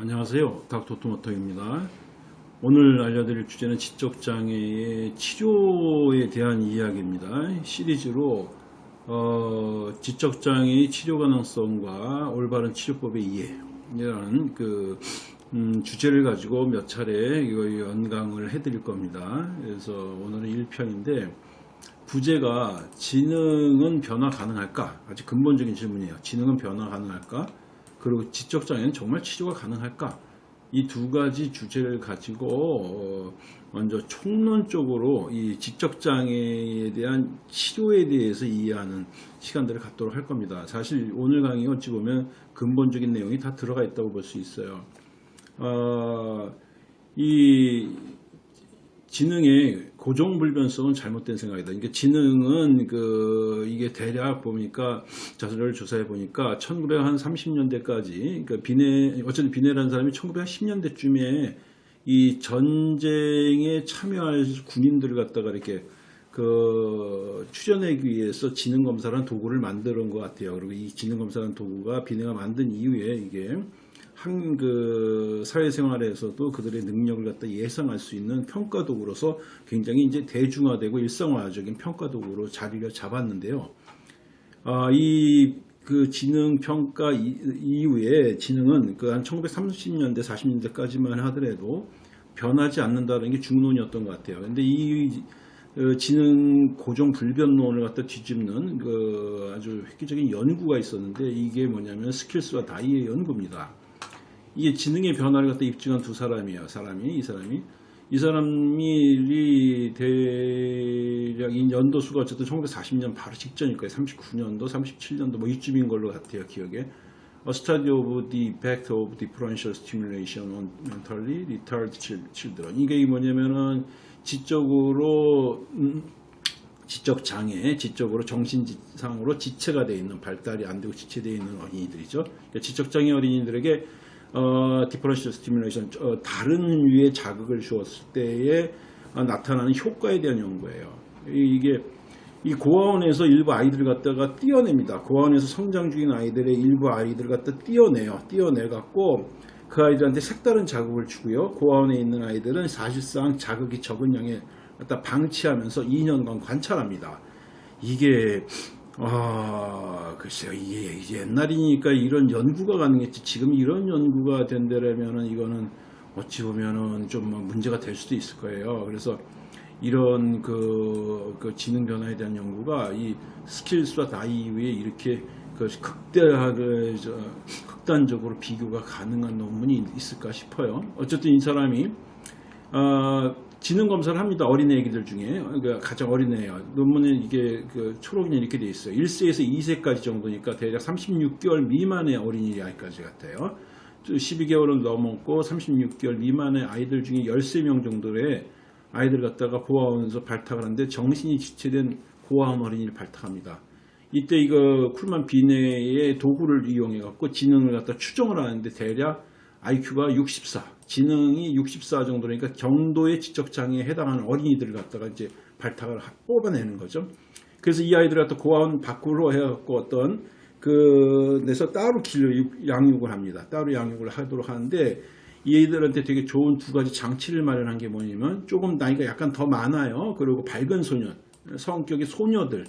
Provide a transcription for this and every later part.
안녕하세요. 닥터 토마토입니다. 오늘 알려드릴 주제는 지적장애의 치료에 대한 이야기입니다. 시리즈로 어, 지적장애의 치료 가능성과 올바른 치료법의 이해라는 그 음, 주제를 가지고 몇 차례 이거 연강을 해드릴 겁니다. 그래서 오늘은 1편인데 부제가 지능은 변화 가능할까? 아주 근본적인 질문이에요. 지능은 변화 가능할까? 그리고 지적 장애는 정말 치료가 가능할까? 이 두 가지 주제를 가지고 어, 먼저 총론적으로 이 지적 장애에 대한 치료에 대해서 이해하는 시간들을 갖도록 할 겁니다. 사실 오늘 강의 어찌 보면 근본적인 내용이 다 들어가 있다고 볼 수 있어요. 어, 이 지능의 고정불변성은 잘못된 생각이다. 그러니까 지능은 그 이게 대략 보니까 자료를 조사해 보니까 1930년대까지 그러니까 비내 어쨌든 비내라는 사람이 1910년대쯤에 이 전쟁에 참여할 군인들을 갖다가 이렇게 그 추전하기 위해서 지능 검사라는 도구를 만드는 것 같아요. 그리고 이 지능 검사라는 도구가 비내가 만든 이후에 이게 한 그 사회생활에서도 그들의 능력을 갖다 예상할 수 있는 평가 도구로서 굉장히 이제 대중화되고 일상화적인 평가 도구로 자리를 잡았는데요. 아, 이그 지능 평가 이후에 지능은 그 한 1930년대 40년대까지만 하더라도 변하지 않는다는 게 중론이었던 것 같아요. 근데 이 어, 지능 고정 불변론을 갖다 뒤집는 그 아주 획기적인 연구가 있었는데 이게 뭐냐면 스킬스와 다이의 연구입니다. 이게 지능의 변화를 갖다 입증한 두 사람이에요. 사람이 이 사람이 이 사람이 대략 이 연도수가 어쨌든 1940년 바로 직전일 거예요. 39년도, 37년도 뭐 이쯤인 걸로 같아요. 기억에. A study of the effect of differential stimulation on mentally retarded children. 이게 뭐냐면은 지적으로 음, 지적 장애, 지적으로 정신상으로 지체가 되어 있는 발달이 안 되고 지체되어 있는 어린이들이죠. 그러니까 지적 장애 어린이들에게 어, differential stimulation 어, 다른 유의 자극을 주었을 때에 어, 나타나는 효과에 대한 연구예요. 이게 이 고아원에서 일부 아이들을 갖다가 띄어냅니다. 고아원에서 성장 중인 아이들의 일부 아이들을 갖다 띄어내요. 띄어내 갖고 그 아이들한테 색다른 자극을 주고요. 고아원에 있는 아이들은 사실상 자극이 적은 양에 갖다 방치하면서 2년간 관찰합니다. 이게 아, 글쎄요. 이게 옛날이니까 이런 연구가 가능했지. 지금 이런 연구가 된다면은 이거는 어찌 보면은 좀 문제가 될 수도 있을 거예요. 그래서 이런 그, 그 지능 변화에 대한 연구가 이 스킬스와 다이위에 이렇게 그 극대화를 저, 극단적으로 비교가 가능한 논문이 있을까 싶어요. 어쨌든 이 사람이 어, 지능 검사를 합니다. 어린애 애기들 중에 그러니까 가장 어린애예요. 논문에 이게 그 초록이 이렇게 돼 있어요. 1세에서 2세까지 정도니까 대략 36개월 미만의 어린이 아이까지 같아요. 12개월은 넘었고 36개월 미만의 아이들 중에 13명 정도의 아이들 갖다가 고아원에서 발탁을 하는데 정신이 지체된 고아원 어린이를 발탁합니다. 이때 이거 쿨만 비내의 도구를 이용해 갖고 지능을 갖다 추정을 하는데 대략 IQ가 64, 지능이 64 정도니까 정도의 지적장애에 해당하는 어린이들을 갖다가 이제 발탁을 뽑아내는 거죠. 그래서 이 아이들을 갖다 고아원 밖으로 해갖고 어떤 그 내서 따로 길 양육을 합니다. 따로 양육을 하도록 하는데 이 아이들한테 되게 좋은 두 가지 장치를 마련한 게 뭐냐면 조금 나이가 약간 더 많아요. 그리고 밝은 소년, 성격의 소녀들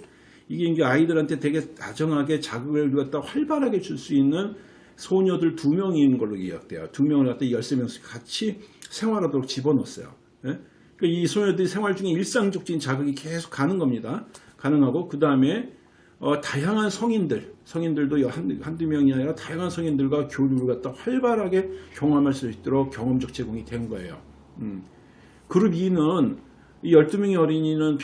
이게 이제 아이들한테 되게 다정하게 자극을 갖다 활발하게 줄 수 있는 소녀들 두 명인 걸로 기억돼요. 두 명을 갖다 13명씩 같이 생활하도록 집어넣었어요. 예? 그러니까 이 소녀들이 생활 중에 일상적인 자극이 계속 가는 겁니다. 가능하고 그 다음에 어, 다양한 성인들, 성인들도 한, 한두 명이 아니라 다양한 성인들과 교류를 갖다 활발하게 경험할 수 있도록 경험적 제공이 된 거예요. 음. 그룹 2는 이 12명의 어린이는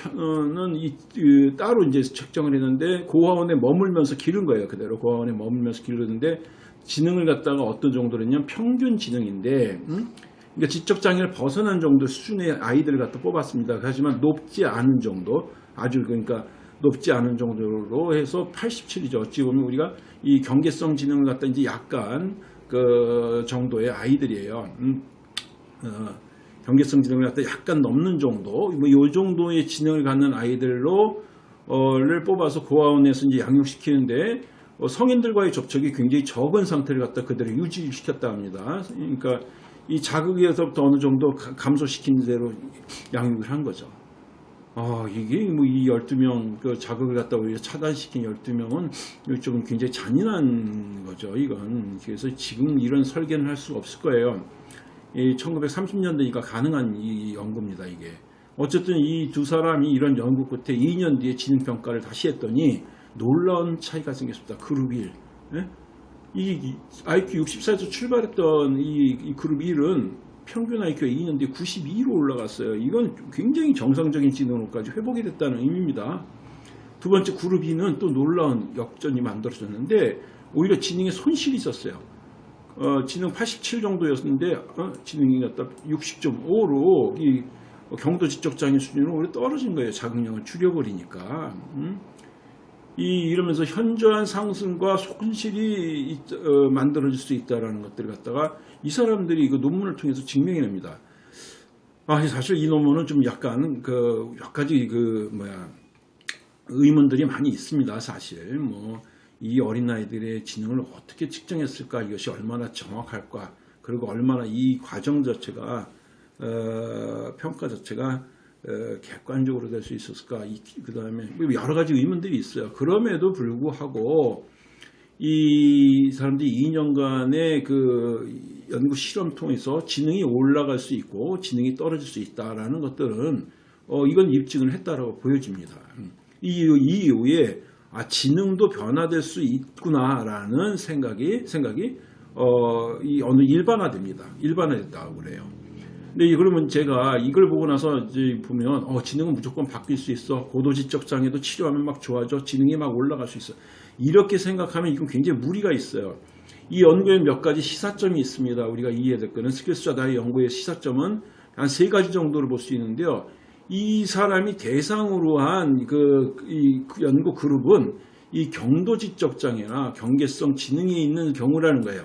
는 이, 이, 따로 이제 책정을 했는데 고아원에 머물면서 기른 거예요. 그대로 고아원에 머물면서 기르는데 지능을 갖다가 어떤 정도냐면 평균 지능인데 음? 그러니까 지적 장애를 벗어난 정도 수준의 아이들을 갖다 뽑았습니다. 하지만 높지 않은 정도 아주 그러니까 높지 않은 정도로 해서 87이죠. 어찌 보면 우리가 이 경계성 지능을 갖다 이제 약간 그 정도의 아이들이에요. 음, 어, 경계성 지능을 갖다 약간 넘는 정도, 뭐 이 정도의 지능을 갖는 아이들로 어를 뽑아서 고아원에서 이제 양육시키는데 어, 성인들과의 접촉이 굉장히 적은 상태를 갖다 그대로 유지시켰다 합니다. 그러니까 이 자극에서부터 어느 정도 가- 감소시킨 대로 양육을 한 거죠. 아, 이게 뭐 이 12명 그 자극을 갖다 오히려 차단시킨 12명은 좀 굉장히 잔인한 거죠, 이건. 그래서 지금 이런 설계는 할 수가 없을 거예요. 이 1930년대니까 가능한 이 연구입니다, 이게. 어쨌든 이 두 사람이 이런 연구 끝에 2년 뒤에 지능평가를 다시 했더니 놀라운 차이가 생겼습니다. 그룹 1. 예? 이 IQ 64에서 출발했던 이, 이 그룹 1은 평균 IQ가 2년 뒤에 92로 올라갔어요. 이건 굉장히 정상적인 지능으로까지 회복이 됐다는 의미입니다. 두 번째 그룹 2는 또 놀라운 역전이 만들어졌는데 오히려 지능에 손실이 있었어요. 어, 지능 87 정도였는데 어, 지능이 갖다 60.5로 이 경도 지적 장애 수준으로 오히려 떨어진 거예요. 자극량을 줄여버리니까. 음? 이 이러면서 현저한 상승과 손실이 있- 어, 만들어질 수 있다라는 것들을 갖다가 이 사람들이 이거 논문을 통해서 증명해냅니다. 아 사실 이 논문은 좀 약간 그몇 가지 그 뭐야 의문들이 많이 있습니다. 사실 뭐 이 어린 아이들의 지능을 어떻게 측정했을까 이것이 얼마나 정확할까 그리고 얼마나 이 과정 자체가 어, 평가 자체가 어, 객관적으로 될 수 있었을까 그 다음에 여러 가지 의문들이 있어요. 그럼에도 불구하고 이 사람들이 2년간의 그 연구 실험 통해서 지능이 올라갈 수 있고 지능이 떨어질 수 있다라는 것들은 어 이건 입증을 했다라고 보여집니다. 이, 이 이후에 아 지능도 변화될 수 있구나라는 생각이 생각이 어 이 어느 일반화됩니다. 일반화됐다고 그래요. 근데 이- 그러면 제가 이걸 보고 나서 이제 보면 어 지능은 무조건 바뀔 수 있어 고도지적 장애도 치료하면 막 좋아져 지능이 막 올라갈 수 있어 이렇게 생각하면 이건 굉장히 무리가 있어요. 이 연구에 몇 가지 시사점이 있습니다. 우리가 이해해야 될 거는 스킬스와 나의 연구의 시사점은 한 세 가지 정도를 볼 수 있는데요. 이 사람이 대상으로 한그 연구 그룹은 이 경도 지적 장애나 경계성 지능이 있는 경우라는 거예요.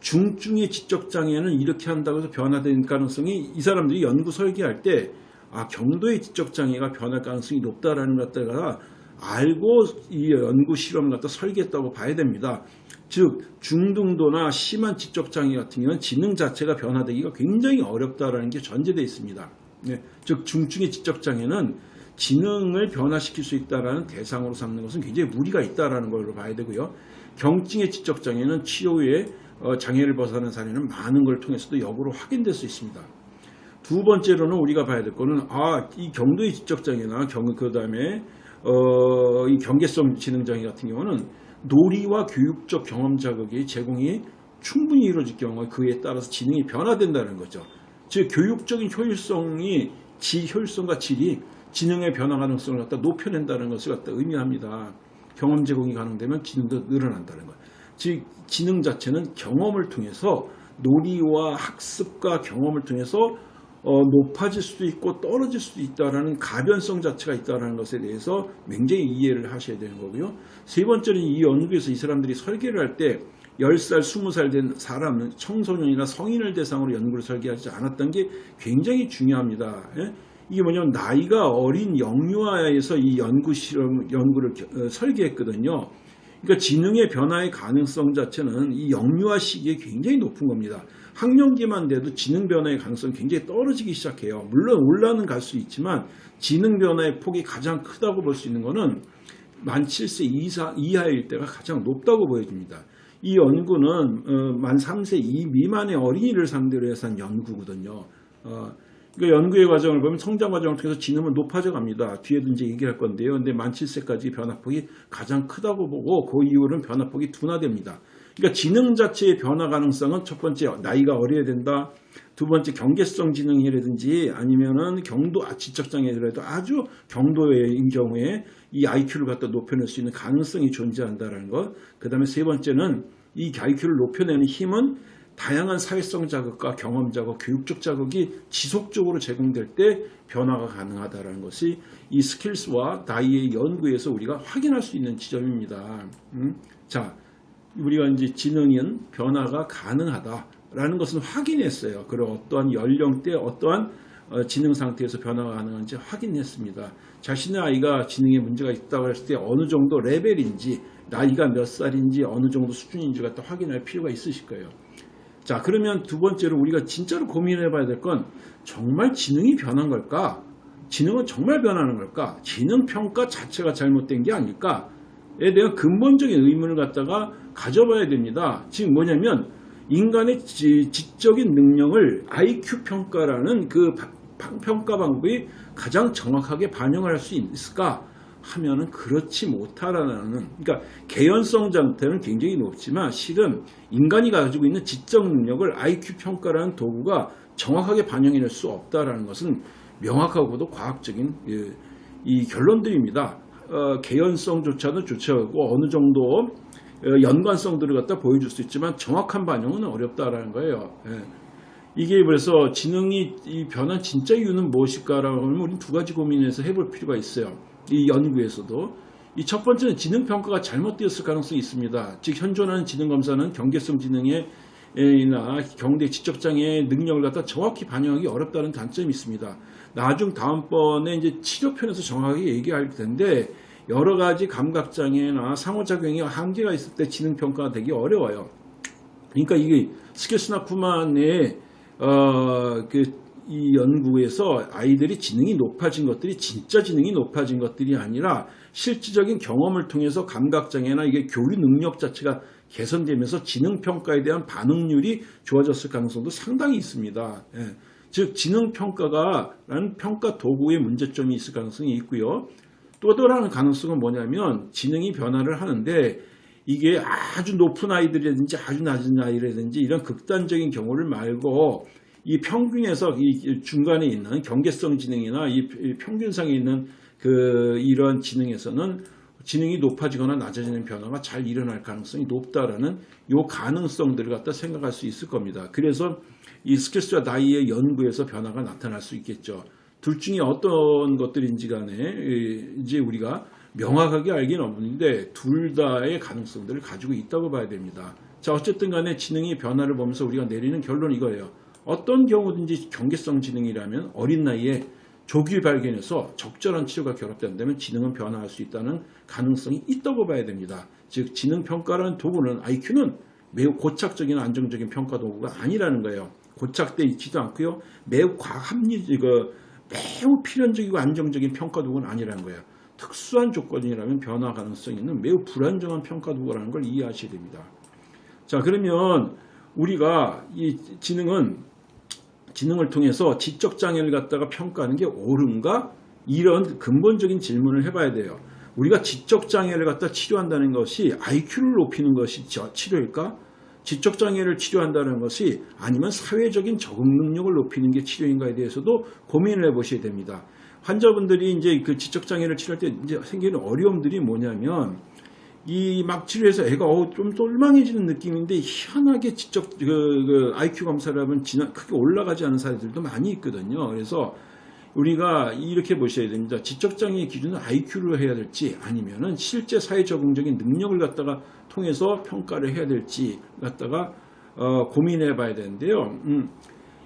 중증의 지적 장애는 이렇게 한다고 해서 변화되는 가능성이 이 사람들이 연구 설계할 때 아, 경도의 지적 장애가 변할 가능성이 높다라는 것들을 알고 이 연구 실험을 갖다 설계했다고 봐야 됩니다. 즉 중등도나 심한 지적 장애 같은 경우는 지능 자체가 변화되기가 굉장히 어렵다라는 게 전제되어 있습니다. 네, 즉 중증의 지적 장애는 지능을 변화시킬 수 있다라는 대상으로 삼는 것은 굉장히 무리가 있다라는 걸로 봐야 되고요. 경증의 지적 장애는 치료 후에 어, 장애를 벗어나는 사례는 많은 걸 통해서도 역으로 확인될 수 있습니다. 두 번째로는 우리가 봐야 될 거는 아, 이 경도의 지적 장애나 경 그 다음에 어, 이 경계성 지능 장애 같은 경우는 놀이와 교육적 경험 자극이 제공이 충분히 이루어질 경우 그에 따라서 지능이 변화된다는 거죠. 즉 교육적인 효율성이 지 효율성과 질이 지능의 변화 가능성을 갖다 높여낸다는 것을 갖다 의미합니다. 경험 제공이 가능되면 지능도 늘어난다는 것. 즉 지능 자체는 경험을 통해서 놀이와 학습과 경험을 통해서 어, 높아질 수도 있고 떨어질 수도 있다라는 가변성 자체가 있다는 것에 대해서 굉장히 이해를 하셔야 되는 거고요. 세 번째는 이 연구에서 이 사람들이 설계를 할때 10살, 20살 된 사람, 청소년이나 성인을 대상으로 연구를 설계하지 않았던 게 굉장히 중요합니다. 예? 이게 뭐냐면 나이가 어린 영유아에서 이 연구 실험, 연구를 어, 설계했거든요. 그러니까 지능의 변화의 가능성 자체는 이 영유아 시기에 굉장히 높은 겁니다. 학령기만 돼도 지능 변화의 가능성이 굉장히 떨어지기 시작해요. 물론 올라는 갈 수 있지만 지능 변화의 폭이 가장 크다고 볼 수 있는 것은 만 7세 이사, 이하일 때가 가장 높다고 보여집니다. 이 연구는 어, 만 3세 이 미만의 어린이를 상대로 해서 한 연구거든요. 어, 그 연구의 과정을 보면 성장 과정을 통해서 지능은 높아져 갑니다. 뒤에도 이제 얘기할 건데요. 근데 만 7세까지 변화폭이 가장 크다고 보고 그 이후로는 변화폭이 둔화됩니다. 그러니까 지능 자체의 변화 가능성은 첫 번째 나이가 어려야 된다. 두 번째 경계성 지능이라든지 아니면은 경도 아, 지적 장애라도 아주 경도인 경우에 이 IQ를 갖다 높여낼 수 있는 가능성이 존재한다는 것. 그 다음에 세 번째는 이 IQ를 높여내는 힘은 다양한 사회성 자극과 경험 자극, 교육적 자극이 지속적으로 제공될 때 변화가 가능하다는 것이 이 스킬스와 나이의 연구에서 우리가 확인할 수 있는 지점입니다. 음? 자, 우리가 이제 지능은 변화가 가능하다 라는 것은 확인했어요. 그리고 어떠한 연령대, 어떠한 어, 지능 상태에서 변화가 가능한지 확인했습니다. 자신의 아이가 지능에 문제가 있다고 했을 때 어느 정도 레벨인지 나이가 몇 살인지 어느 정도 수준인지 갖다 확인할 필요가 있으실 거예요. 자 그러면 두 번째로 우리가 진짜로 고민해 봐야 될 건 정말 지능이 변한 걸까? 지능은 정말 변하는 걸까? 지능 평가 자체가 잘못된 게 아닐까?에 대한 근본적인 의문을 갖다가 가져봐야 됩니다. 지금 뭐냐면 인간의 지, 지적인 능력을 IQ 평가라는 그 평가 방법이 가장 정확하게 반영을 할수 있을까? 하면은 그렇지 못하라는 그러니까 개연성 상태는 굉장히 높지만 실은 인간이 가지고 있는 지적 능력을 IQ 평가라는 도구가 정확하게 반영해낼 수 없다라는 것은 명확하고도 과학적인 예, 이 결론들입니다. 어, 개연성조차도 좋지 않고 어느 정도 어, 연관성들을 갖다 보여줄 수 있지만 정확한 반영은 어렵다라는 거예요. 예. 이게 그래서 지능이 이 변한 진짜 이유는 무엇일까라고 하면 우리는 두 가지 고민해서 해볼 필요가 있어요. 이 연구에서도 이 첫 번째는 지능 평가가 잘못되었을 가능성이 있습니다. 즉 현존하는 지능 검사는 경계성 지능의 이나 경대 지적 장애의 능력을 갖다 정확히 반영하기 어렵다는 단점이 있습니다. 나중 다음번에 이제 치료편에서 정확하게 얘기할 텐데 여러 가지 감각 장애나 상호작용이 한계가 있을 때 지능 평가가 되기 어려워요. 그러니까 이게 스케스나 쿠만의 어, 그, 이 연구에서 아이들이 지능이 높아진 것들이 진짜 지능이 높아진 것들이 아니라 실질적인 경험을 통해서 감각장애나 이게 교류 능력 자체가 개선되면서 지능평가에 대한 반응률이 좋아졌을 가능성도 상당히 있습니다. 예. 즉, 지능평가가 라는 평가 도구의 문제점이 있을 가능성이 있고요. 또 다른 가능성은 뭐냐면 지능이 변화를 하는데 이게 아주 높은 아이들이라든지 아주 낮은 아이라든지 이런 극단적인 경우를 말고 이 평균에서 이 중간에 있는 경계성 지능이나 이 평균상에 있는 그 이런 지능에서는 지능이 높아지거나 낮아지는 변화가 잘 일어날 가능성이 높다라는 요 가능성들을 갖다 생각할 수 있을 겁니다. 그래서 이 스케스와 나이의 연구에서 변화가 나타날 수 있겠죠. 둘 중에 어떤 것들인지 간에 이제 우리가 명확하게 알기는 없는데 둘 다의 가능성들을 가지고 있다고 봐야 됩니다. 자 어쨌든 간에 지능의 변화를 보면서 우리가 내리는 결론 이거예요. 어떤 경우든지 경계성 지능이라면 어린 나이에 조기 발견해서 적절한 치료가 결합된다면 지능은 변화할 수 있다는 가능성이 있다고 봐야 됩니다. 즉 지능 평가라는 도구는 IQ는 매우 고착적인 안정적인 평가 도구가 아니라는 거예요. 고착돼 있지도 않고요. 매우 과학 합리 그 매우 필연적이고 안정적인 평가 도구는 아니라는 거예요. 특수한 조건이라면 변화 가능성이 있는 매우 불안정한 평가 도구라는 걸 이해하셔야 됩니다. 자 그러면 우리가 이 지능은 지능을 통해서 지적 장애를 갖다가 평가하는 게 옳은가? 이런 근본적인 질문을 해봐야 돼요. 우리가 지적 장애를 갖다 치료한다는 것이 IQ를 높이는 것이 치료일까? 지적 장애를 치료한다는 것이 아니면 사회적인 적응 능력을 높이는 게 치료인가에 대해서도 고민을 해보셔야 됩니다. 환자분들이 이제 그 지적 장애를 치료할 때 이제 생기는 어려움들이 뭐냐면 이 막 치료해서 애가 어, 좀 똘망해지는 느낌인데 희한하게 지적 그, 그 IQ 검사를 하면 지나 크게 올라가지 않은 사례들도 많이 있거든요. 그래서 우리가 이렇게 보셔야 됩니다. 지적 장애의 기준은 IQ로 해야 될지 아니면은 실제 사회 적응적인 능력을 갖다가 통해서 평가를 해야 될지 갖다가 어, 고민해 봐야 되는데요. 음,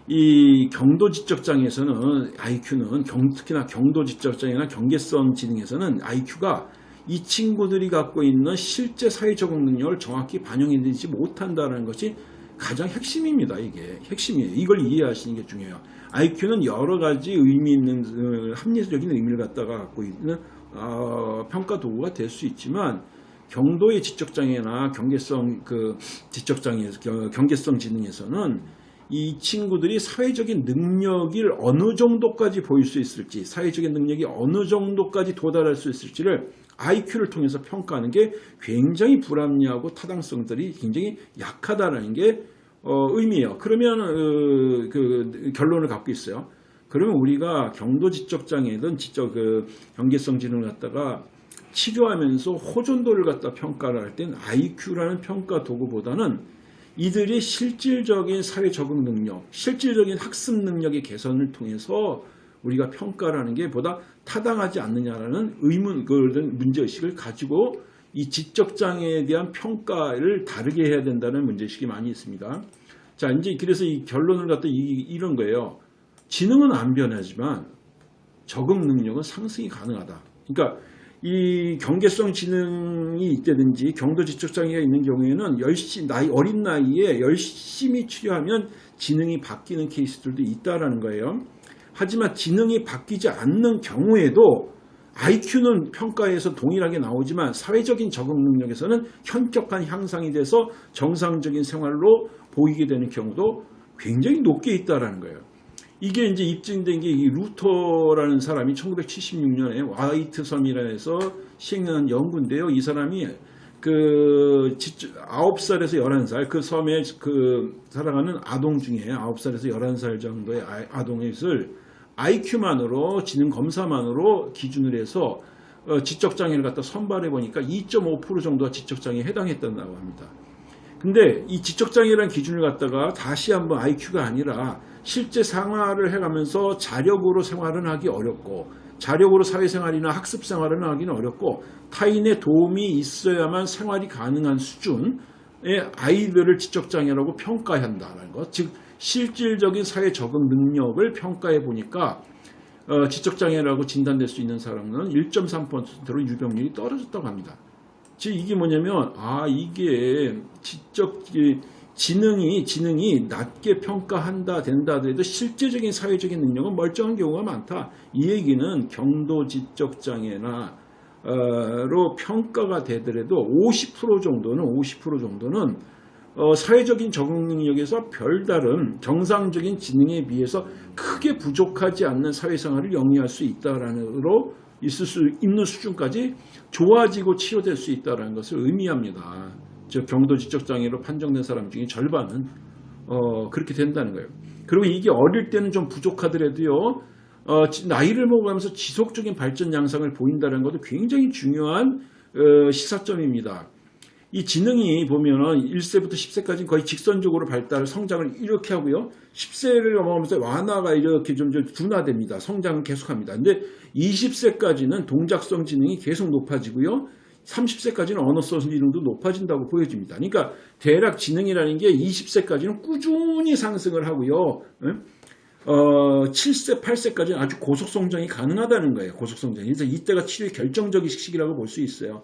이 경도 지적 장애에서는 IQ는 경, 특히나 경도 지적 장애나 경계성 지능에서는 IQ가 이 친구들이 갖고 있는 실제 사회 적응 능력을 정확히 반영해내지 못한다는 것이 가장 핵심입니다. 이게 핵심이에요. 이걸 이해하시는 게 중요해요. IQ는 여러 가지 의미 있는 어, 합리적인 의미를 갖다가 갖고 있는 어, 평가 도구가 될 수 있지만 경도의 지적 장애나 경계성 그 지적 장애 경계성 지능에서는 이 친구들이 사회적인 능력이 어느 정도까지 보일 수 있을지 사회적인 능력이 어느 정도까지 도달할 수 있을지를 IQ를 통해서 평가하는 게 굉장히 불합리하고 타당성들이 굉장히 약하다는 게 어, 의미예요. 그러면 어, 그 결론을 갖고 있어요. 그러면 우리가 경도 지적 장애든 지적 그 경계성 지능을 갖다가 치료하면서 호전도를 갖다 평가를 할 땐 IQ라는 평가 도구보다는 이들이 실질적인 사회 적응 능력, 실질적인 학습 능력의 개선을 통해서 우리가 평가를 하는 게 보다 타당하지 않느냐라는 의문, 그 문제의식을 가지고 이 지적 장애에 대한 평가를 다르게 해야 된다는 문제의식이 많이 있습니다. 자, 이제 그래서 이 결론을 갖다 이, 이런 거예요. 지능은 안 변하지만 적응 능력은 상승이 가능하다. 그러니까 이 경계성 지능이 있다든지 경도 지적 장애가 있는 경우에는 열심히 나이 어린 나이에 열심히 치료하면 지능이 바뀌는 케이스들도 있다라는 거예요. 하지만 지능이 바뀌지 않는 경우에도 IQ는 평가에서 동일하게 나오지만 사회적인 적응 능력에서는 현격한 향상이 돼서 정상적인 생활로 보이게 되는 경우도 굉장히 높게 있다라는 거예요. 이게 이제 입증된 게이 루터라는 사람이 1976년에 와이트 섬이라서 시행한 연구인데요. 이 사람이 그 9살에서 11살 그 섬에 그 살아가는 아동 중에 9살에서 11살 정도의 아동을 IQ만으로 지능 검사만으로 기준을 해서 어, 지적장애를 갖다 선발해 보니까 2.5% 정도가 지적장애에 해당했다고 합니다. 근데 이 지적장애라는 기준을 갖다가 다시 한번 IQ가 아니라 실제 생활을 해가면서 자력으로 생활은 하기 어렵고 자력으로 사회생활이나 학습생활을 하기는 어렵고 타인의 도움이 있어야만 생활이 가능한 수준의 아이들을 지적장애라고 평가한다는 것. 즉 실질적인 사회 적응 능력을 평가해 보니까 어, 지적장애라고 진단될 수 있는 사람은 1.3%로 유병률이 떨어졌다고 합니다. 즉 이게 뭐냐면 아 이게 지적 지능이 지능이 낮게 평가한다 된다 하더라도 실제적인 사회적인 능력은 멀쩡한 경우가 많다. 이 얘기는 경도 지적 장애나 로 평가가 되더라도 50% 정도는 50% 정도는 어, 사회적인 적응 능력에서 별다른 정상적인 지능에 비해서 크게 부족하지 않는 사회생활을 영위할 수 있다라는으로 있을 수 있는 수준까지 좋아지고 치료될 수 있다는 것을 의미합니다. 즉 경도 지적 장애로 판정된 사람 중에 절반은 어, 그렇게 된다는 거예요. 그리고 이게 어릴 때는 좀 부족하더라도요. 어, 나이를 먹어가면서 지속적인 발전 양상을 보인다는 것도 굉장히 중요한 어, 시사점입니다. 이 지능이 보면은 1세부터 10세까지 거의 직선적으로 발달, 성장을 이렇게 하고요. 10세를 넘어가면서 완화가 이렇게 좀, 좀 둔화됩니다. 성장은 계속합니다. 근데 20세까지는 동작성 지능이 계속 높아지고요. 30세까지는 언어성 지능도 높아진다고 보여집니다. 그러니까 대략 지능이라는 게 20세까지는 꾸준히 상승을 하고요. 어, 7세, 8세까지는 아주 고속성장이 가능하다는 거예요. 고속성장. 그래서 이때가 치료의 결정적인 시기라고 볼 수 있어요.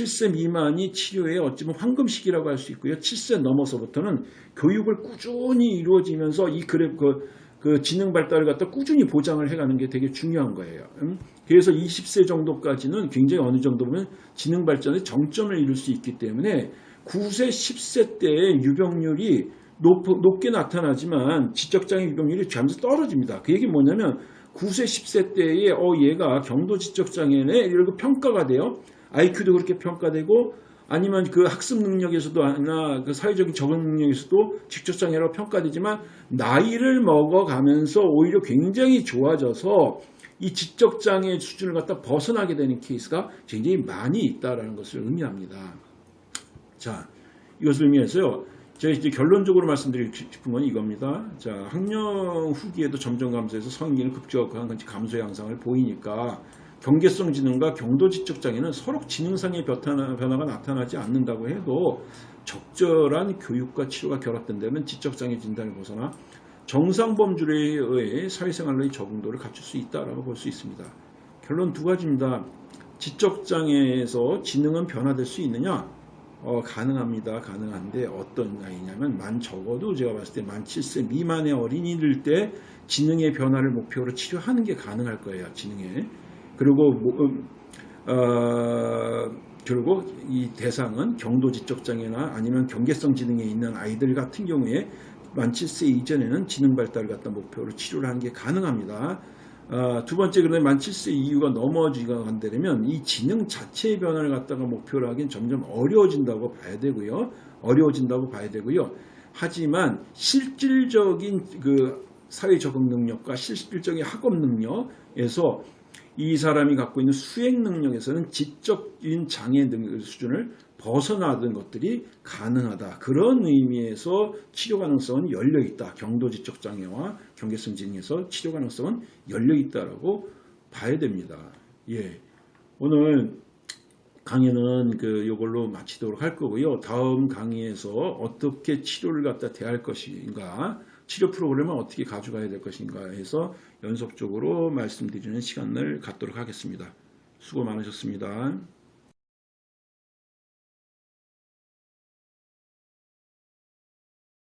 예? 7세 미만이 치료의 어찌면 황금 시기라고 할 수 있고요. 7세 넘어서부터는 교육을 꾸준히 이루어지면서 이 그래 그, 그 지능 발달을 갖다 꾸준히 보장을 해가는 게 되게 중요한 거예요. 음? 그래서 20세 정도까지는 굉장히 어느 정도 보면 지능 발전의 정점을 이룰 수 있기 때문에 9세, 10세 때의 유병률이 높, 높게 나타나지만 지적장애 유병률이 점점 떨어집니다. 그 얘기 뭐냐면 9세, 10세 때에 어 얘가 경도 지적장애네 이러고 평가가 돼요. IQ도 그렇게 평가되고 아니면 그 학습 능력에서도 아니나 그 사회적인 적응 능력에서도 직접장애라고 평가되지만 나이를 먹어가면서 오히려 굉장히 좋아져서 이 지적장애 수준을 갖다 벗어나게 되는 케이스가 굉장히 많이 있다는 것을 의미합니다. 자, 이것을 의미해서요. 제가 이제 결론적으로 말씀드리고 싶은 건 이겁니다. 자, 학령 후기에도 점점 감소해서 성인기는 급격한 감소 양상을 보이니까 경계성 지능과 경도 지적 장애는 서로 지능상의 변화가 나타나지 않는다고 해도 적절한 교육과 치료가 결합된다면 지적 장애 진단을 벗어나 정상 범주에 의해 사회생활의 적응도를 갖출 수 있다라고 볼 수 있습니다. 결론 두 가지입니다. 지적 장애에서 지능은 변화될 수 있느냐? 어, 가능합니다. 가능한데 어떤 나이냐면 만 적어도 제가 봤을 때 만 7세 미만의 어린이들 때 지능의 변화를 목표로 치료하는 게 가능할 거예요. 지능에. 그리고 뭐, 음, 어, 그리고 이 대상은 경도지적 장애나 아니면 경계성 지능에 있는 아이들 같은 경우에 만 7세 이전에는 지능 발달을 갖다 목표로 치료를 하는 게 가능합니다. 어, 두 번째 그런데 만 7세 이후가 넘어지가 간다면 이 지능 자체의 변화를 갖다가 목표로 하긴 점점 어려워진다고 봐야 되고요. 어려워진다고 봐야 되고요. 하지만 실질적인 그 사회 적응 능력과 실질적인 학업 능력에서 이 사람이 갖고 있는 수행 능력에서는 지적인 장애 등 수준을 벗어나던 것들이 가능하다. 그런 의미에서 치료 가능성은 열려 있다. 경도 지적 장애와 경계성 지능에서 치료 가능성은 열려 있다라고 봐야 됩니다. 예. 오늘 강의는 그 요걸로 마치도록 할 거고요. 다음 강의에서 어떻게 치료를 갖다 대할 것인가 치료 프로그램을 어떻게 가져가야 될 것인가 해서 연속적으로 말씀드리는 시간을 갖도록 하겠습니다. 수고 많으셨습니다.